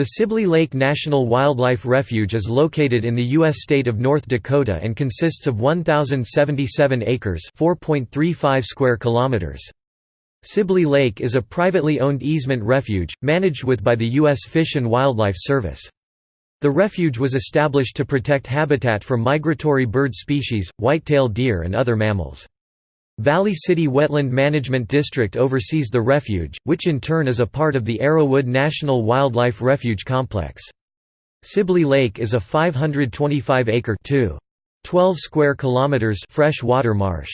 The Sibley Lake National Wildlife Refuge is located in the U.S. state of North Dakota and consists of 1,077 acres (4.35 square kilometers. Sibley Lake is a privately owned easement refuge, managed with by the U.S. Fish and Wildlife Service. The refuge was established to protect habitat for migratory bird species, whitetail deer and other mammals. Valley City Wetland Management District oversees the refuge, which in turn is a part of the Arrowwood National Wildlife Refuge Complex. Sibley Lake is a 525-acre 12 square kilometers fresh water marsh.